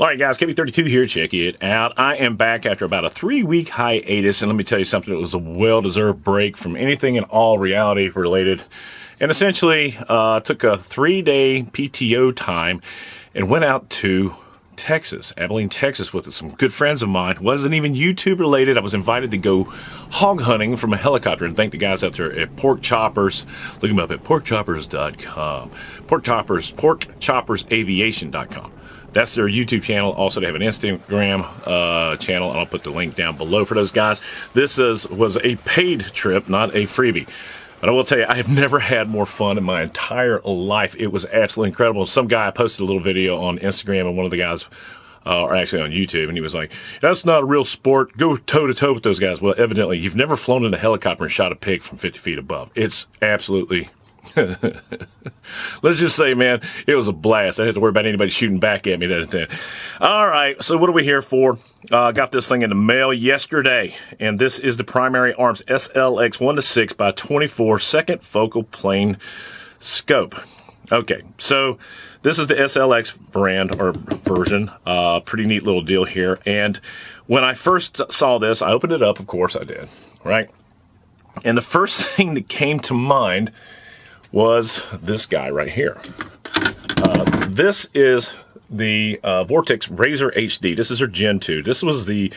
All right, guys, KB32 here. Check it out. I am back after about a three week hiatus, and let me tell you something. It was a well deserved break from anything and all reality related. And essentially, uh, took a three day PTO time and went out to Texas, Abilene, Texas, with some good friends of mine. Wasn't even YouTube related. I was invited to go hog hunting from a helicopter and thank the guys out there at Pork Choppers. Look them up at porkchoppers.com. Pork Choppers, porkchoppersaviation.com. That's their YouTube channel. Also, they have an Instagram uh, channel. I'll put the link down below for those guys. This is, was a paid trip, not a freebie. But I will tell you, I have never had more fun in my entire life. It was absolutely incredible. Some guy posted a little video on Instagram, and one of the guys, uh, or actually on YouTube, and he was like, "That's not a real sport. Go toe to toe with those guys." Well, evidently, you've never flown in a helicopter and shot a pig from 50 feet above. It's absolutely Let's just say, man, it was a blast. I didn't have to worry about anybody shooting back at me. That All right, so what are we here for? Uh, got this thing in the mail yesterday, and this is the Primary Arms SLX 1 to 6 by 24 second focal plane scope. Okay, so this is the SLX brand or version. Uh, pretty neat little deal here. And when I first saw this, I opened it up. Of course, I did. Right. And the first thing that came to mind was this guy right here. Uh, this is the uh, Vortex Razor HD. This is her Gen 2. This was the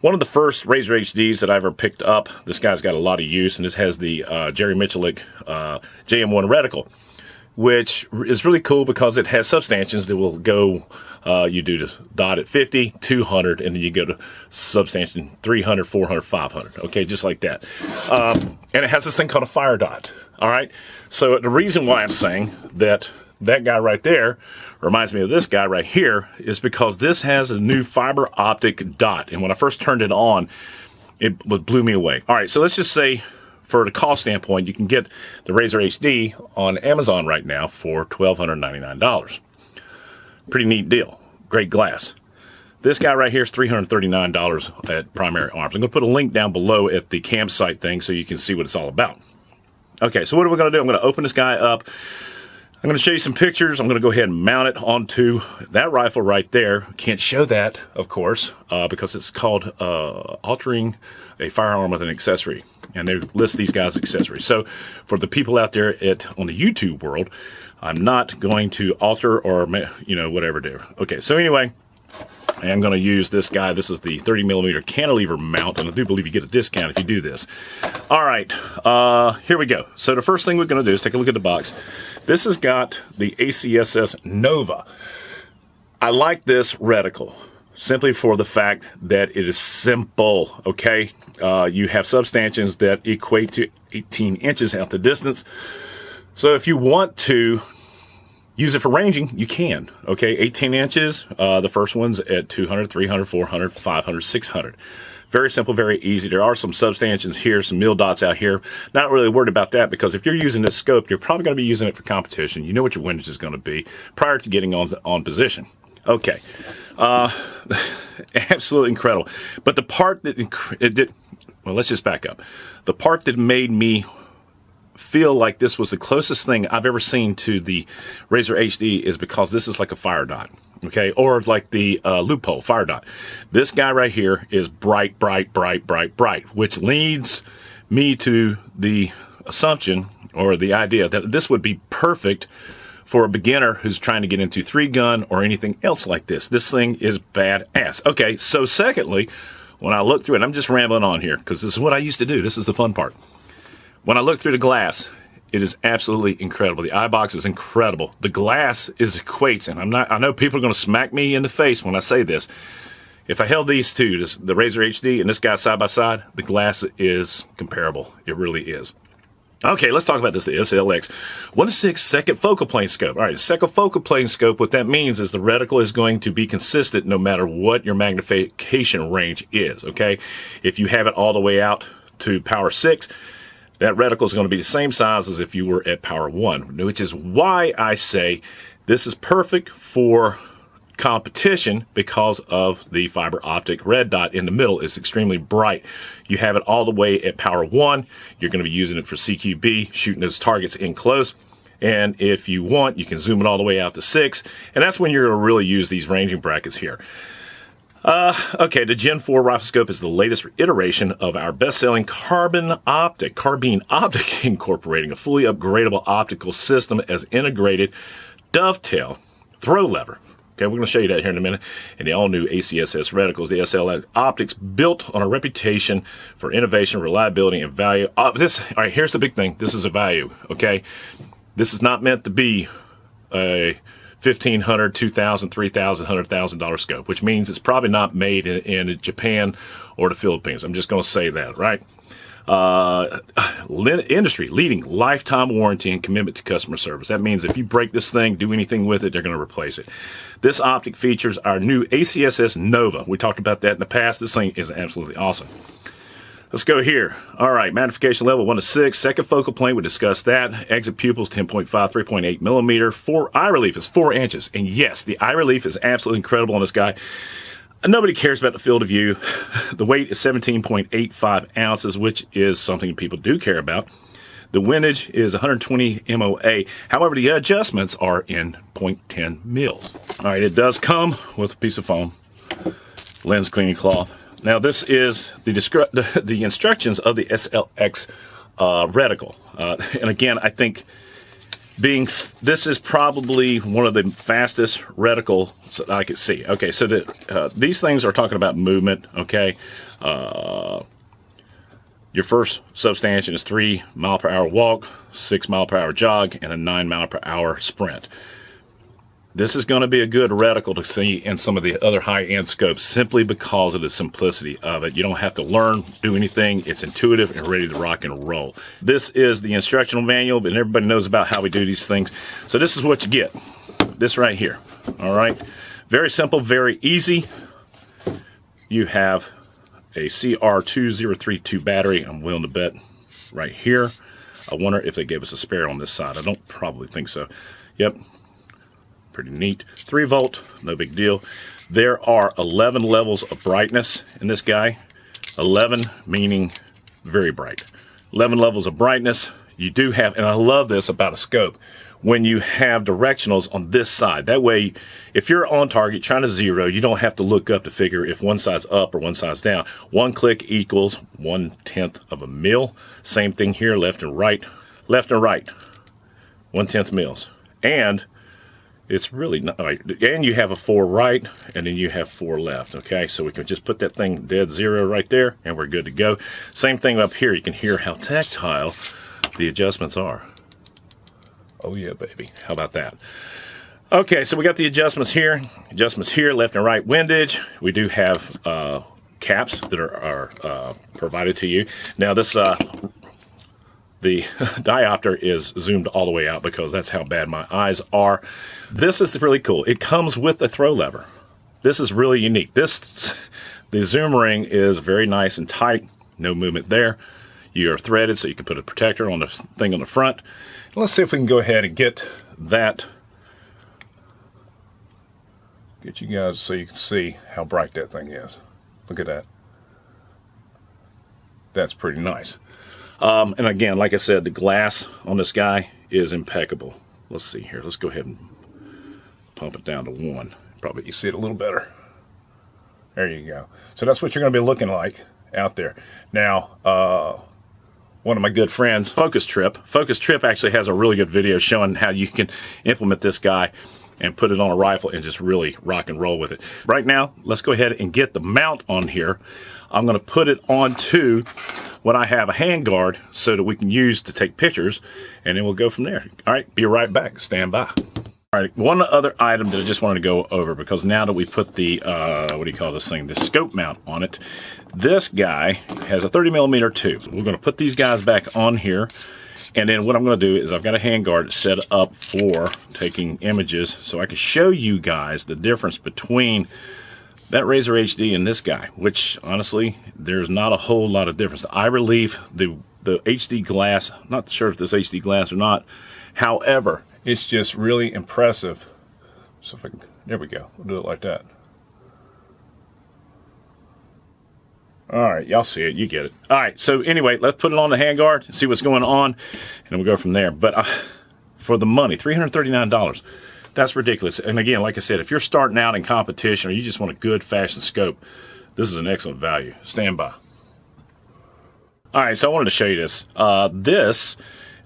one of the first Razor HDs that I ever picked up. This guy's got a lot of use, and this has the uh, Jerry Miculek uh, JM1 reticle, which is really cool because it has substantions that will go, uh, you do the dot at 50, 200, and then you go to substantion 300, 400, 500. Okay, just like that. Um, and it has this thing called a fire dot. All right. So the reason why I'm saying that that guy right there reminds me of this guy right here is because this has a new fiber optic dot. And when I first turned it on, it blew me away. All right. So let's just say for the cost standpoint, you can get the Razor HD on Amazon right now for $1,299. Pretty neat deal. Great glass. This guy right here is $339 at Primary Arms. I'm going to put a link down below at the campsite thing so you can see what it's all about. Okay, so what are we going to do? I'm going to open this guy up. I'm going to show you some pictures. I'm going to go ahead and mount it onto that rifle right there. Can't show that, of course, uh, because it's called uh, altering a firearm with an accessory. And they list these guys accessories. So for the people out there at on the YouTube world, I'm not going to alter or, you know, whatever do. Okay, so anyway, I am going to use this guy. This is the 30 millimeter cantilever mount, and I do believe you get a discount if you do this. All right, uh, here we go. So the first thing we're going to do is take a look at the box. This has got the ACSS Nova. I like this reticle simply for the fact that it is simple, okay? Uh, you have substantions that equate to 18 inches out the distance. So if you want to use it for ranging, you can. Okay, 18 inches. Uh, the first one's at 200, 300, 400, 500, 600. Very simple, very easy. There are some substantions here, some mil dots out here. Not really worried about that because if you're using this scope, you're probably going to be using it for competition. You know what your windage is going to be prior to getting on, on position. Okay. Uh, absolutely incredible. But the part that it did, well, let's just back up. The part that made me feel like this was the closest thing I've ever seen to the Razor HD is because this is like a fire dot, okay, or like the uh, Leupold fire dot. This guy right here is bright, bright, bright, bright, bright, which leads me to the assumption or the idea that this would be perfect for a beginner who's trying to get into three gun or anything else like this. This thing is badass. Okay, so secondly, when I look through it, I'm just rambling on here because this is what I used to do. This is the fun part. When I look through the glass, it is absolutely incredible. The eye box is incredible. The glass is equates, and I'm not. I know people are going to smack me in the face when I say this. If I held these two, this, the Razor HD and this guy side by side, the glass is comparable. It really is. Okay, let's talk about this, the SLX. 1-6 second focal plane scope. All right, second focal plane scope, what that means is the reticle is going to be consistent no matter what your magnification range is, okay? If you have it all the way out to power 6, that reticle is going to be the same size as if you were at power 1, which is why I say this is perfect for competition because of the fiber optic red dot in the middle is extremely bright. You have it all the way at power 1. You're going to be using it for CQB, shooting those targets in close. And if you want, you can zoom it all the way out to six. And that's when you're going to really use these ranging brackets here. Uh, okay, the Gen 4 rifle scope is the latest iteration of our best-selling Carbon Optic, Carbine Optic, incorporating a fully upgradable optical system as integrated dovetail throw lever. Okay, we're going to show you that here in a minute. And the all-new ACSS reticles, the SLX optics, built on a reputation for innovation, reliability, and value. Uh, this, all right, here's the big thing. This is a value. Okay, this is not meant to be a $1,500, $2,000, $3,000, $100,000 scope, which means it's probably not made in, in Japan or the Philippines. I'm just going to say that, right? Uh, industry leading lifetime warranty and commitment to customer service. That means if you break this thing, do anything with it, they're going to replace it. This optic features our new ACSS Nova. We talked about that in the past. This thing is absolutely awesome. Let's go here. All right, magnification level 1 to 6. Second focal plane, we discussed that. Exit pupils 10.5, 3.8 millimeter. Four eye relief is 4 inches. And yes, the eye relief is absolutely incredible on this guy. Nobody cares about the field of view. The weight is 17.85 ounces, which is something people do care about. The windage is 120 MOA. However, the adjustments are in 0.10 mils. All right, it does come with a piece of foam, lens cleaning cloth, now this is the, the, instructions of the SLX uh, reticle. Uh, and again, I think being this is probably one of the fastest reticle that I could see. Okay, so the, uh, these things are talking about movement. Okay, uh, your first substantion is three mile per hour walk, six mile per hour jog, and a nine mile per hour sprint. This is going to be a good reticle to see in some of the other high-end scopes simply because of the simplicity of it. You don't have to learn, do anything. It's intuitive and ready to rock and roll. This is the instructional manual, but everybody knows about how we do these things. So this is what you get. This right here. All right. Very simple, very easy. You have a CR2032 battery. I'm willing to bet right here. I wonder if they gave us a spare on this side. I don't probably think so. Yep, Pretty neat. 3 volt, no big deal. There are 11 levels of brightness in this guy. 11 meaning very bright. 11 levels of brightness. You do have, and I love this about a scope, when you have directionals on this side. That way, if you're on target trying to zero, you don't have to look up to figure if one side's up or one side's down. One click equals one tenth of a mil. Same thing here, left and right. Left and right, one tenth mils. And it's really not. And you have a four right, and then you have four left. Okay, so we can just put that thing dead zero right there, and we're good to go. Same thing up here. You can hear how tactile the adjustments are. Oh yeah, baby. How about that? Okay, so we got the adjustments here. Adjustments here, left and right windage. We do have uh, caps that are, are uh, provided to you. Now this uh, the diopter is zoomed all the way out because that's how bad my eyes are. This is really cool. It comes with a throw lever. This is really unique. This The zoom ring is very nice and tight. No movement there. You are threaded so you can put a protector on the thing on the front. Let's see if we can go ahead and get that get you guys so you can see how bright that thing is. Look at that. That's pretty nice. Um, and again, like I said, the glass on this guy is impeccable. Let's see here. Let's go ahead and pump it down to one. Probably you see it a little better. There you go. So that's what you're going to be looking like out there. Now, uh, one of my good friends, Focus Trip. Focus Trip actually has a really good video showing how you can implement this guy and put it on a rifle and just really rock and roll with it. Right now, let's go ahead and get the mount on here. I'm going to put it onto what I have a handguard so that we can use to take pictures, and then we'll go from there. All right, be right back. Stand by. All right, one other item that I just wanted to go over because now that we put the, uh, what do you call this thing, the scope mount on it, this guy has a 30 millimeter tube. We're going to put these guys back on here. And then what I'm going to do is I've got a handguard set up for taking images so I can show you guys the difference between that Razor HD and this guy, which honestly, there's not a whole lot of difference. The eye relief, the, the HD glass, not sure if this HD glass or not. However, it's just really impressive. So if I can, there we go. We'll do it like that. All right, y'all see it. You get it. All right, so anyway, let's put it on the handguard and see what's going on, and we'll go from there. But uh, for the money, $339. That's ridiculous. And again, like I said, if you're starting out in competition or you just want a good fashion scope, this is an excellent value. Stand by. All right, so I wanted to show you this. Uh, this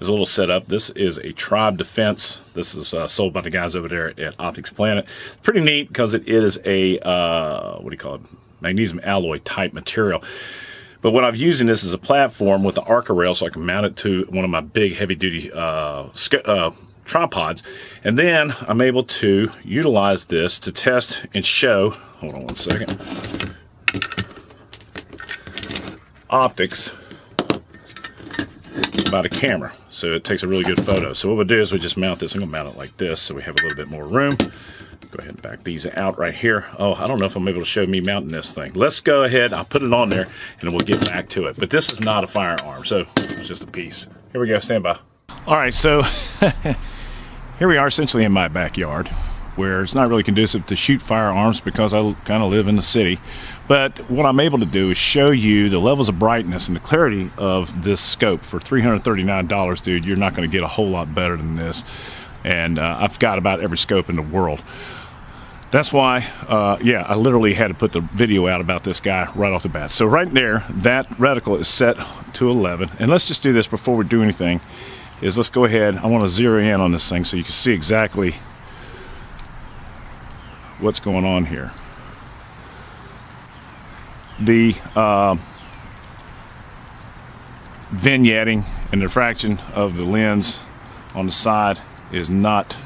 is a little setup. This is a Tribe Defense. This is uh, sold by the guys over there at Optics Planet. Pretty neat because it is a, uh, what do you call it, magnesium alloy type material. But what I'm using this as a platform with the Arca rail so I can mount it to one of my big heavy duty uh, uh, tripods. And then I'm able to utilize this to test and show, hold on one second, optics about a camera. So it takes a really good photo. So what we'll do is we just mount this. I'm to mount it like this so we have a little bit more room. Go ahead and back these out right here. Oh, I don't know if I'm able to show me mounting this thing. Let's go ahead. I'll put it on there and we'll get back to it. But this is not a firearm, so it's just a piece. Here we go. Stand by. All right, so here we are essentially in my backyard where it's not really conducive to shoot firearms because I kind of live in the city. But what I'm able to do is show you the levels of brightness and the clarity of this scope for $339, dude. You're not going to get a whole lot better than this. And uh, I've got about every scope in the world. That's why, uh, yeah, I literally had to put the video out about this guy right off the bat. So right there, that reticle is set to 11. And let's just do this before we do anything, is let's go ahead. I want to zero in on this thing so you can see exactly what's going on here. The uh, vignetting and diffraction of the lens on the side is not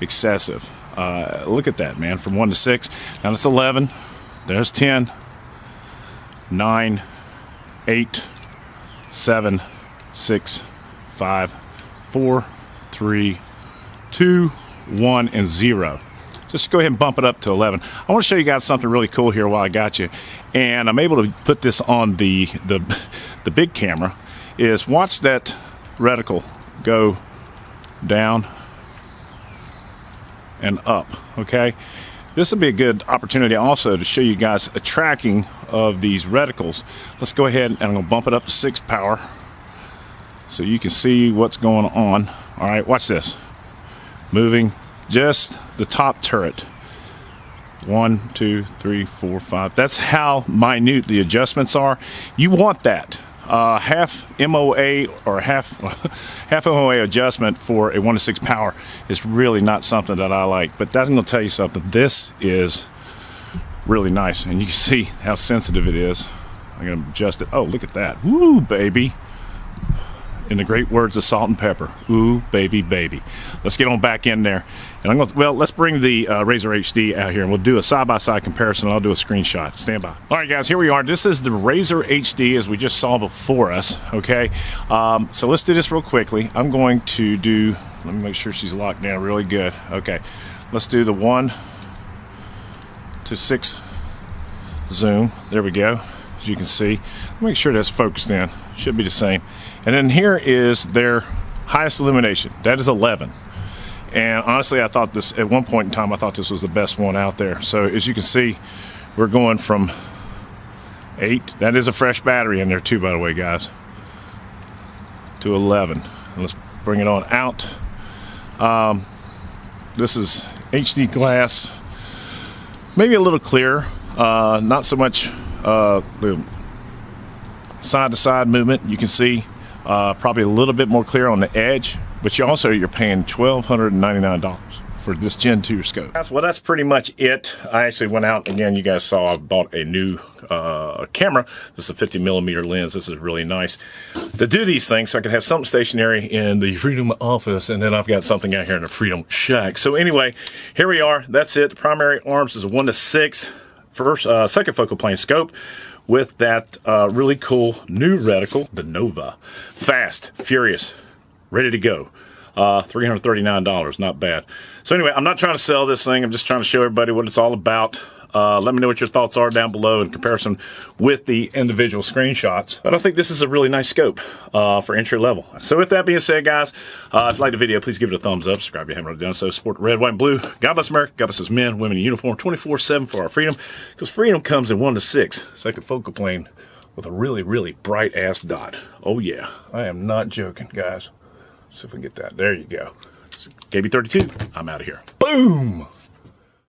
excessive. Uh, look at that, man, from 1 to 6. Now that's 11. There's 10, 9, 8, 7, 6, 5, 4, 3, 2, 1, and 0 just go ahead and bump it up to 11. I want to show you guys something really cool here while I got you. And I'm able to put this on the, the, the big camera is watch that reticle go down and up, okay? This will be a good opportunity also to show you guys a tracking of these reticles. Let's go ahead and I'm gonna bump it up to six power so you can see what's going on. All right, watch this. Moving just the top turret. One, two, three, four, five. That's how minute the adjustments are. You want that. Uh, half MOA or half half MOA adjustment for a one to six power is really not something that I like. But that's going to tell you something. This is really nice, and you can see how sensitive it is. I'm going to adjust it. Oh, look at that! Woo, baby! In the great words of Salt-N-Pepa. ooh baby baby. Let's get on back in there. And i'm going to well let's bring the uh, razor hd out here and we'll do a side-by-side -side comparison. I'll do a screenshot. Stand by. All right guys here we are. This is the razor hd as we just saw before us okay? Um, so let's do this real quickly. I'm going to do let me make sure she's locked down really good. Okay let's do the one to six zoom. There we go. As you can see. Make sure that's focused in. Should be the same and then here is their highest illumination. That is 11. And honestly, I thought this, at one point in time, I thought this was the best one out there. So as you can see, we're going from 8. That is a fresh battery in there too, by the way, guys. To 11. And let's bring it on out. Um, this is HD glass. Maybe a little clearer. Uh, not so much uh, the side-to-side -side movement. You can see uh, probably a little bit more clear on the edge, but you also you're paying twelve hundred and ninety nine dollars for this Gen 2 scope. That's, well, that's pretty much it. I actually went out, again, you guys saw I bought a new uh, camera. This is a 50 millimeter lens. This is really nice to do these things so I can have something stationary in the Freedom office, and then I've got something out here in the Freedom Shack. So anyway, here we are. That's it. The primary arms is a 1 to 6. First, uh, second focal plane scope with that uh, really cool new reticle, the Nova. Fast, furious, ready to go. Uh, $339, not bad. So anyway, I'm not trying to sell this thing. I'm just trying to show everybody what it's all about. Uh, let me know what your thoughts are down below in comparison with the individual screenshots. But I think this is a really nice scope uh, for entry level. So with that being said, guys, uh, if you like the video, please give it a thumbs up. Subscribe if you haven't already done so. Support red, white, and blue. God bless America. God bless us men, women in uniform, 24-7 for our freedom. Because freedom comes in 1 to 6. Second focal plane with a really, really bright-ass dot. Oh, yeah. I am not joking, guys. Let's see if we can get that. There you go. KB32, I'm out of here. Boom!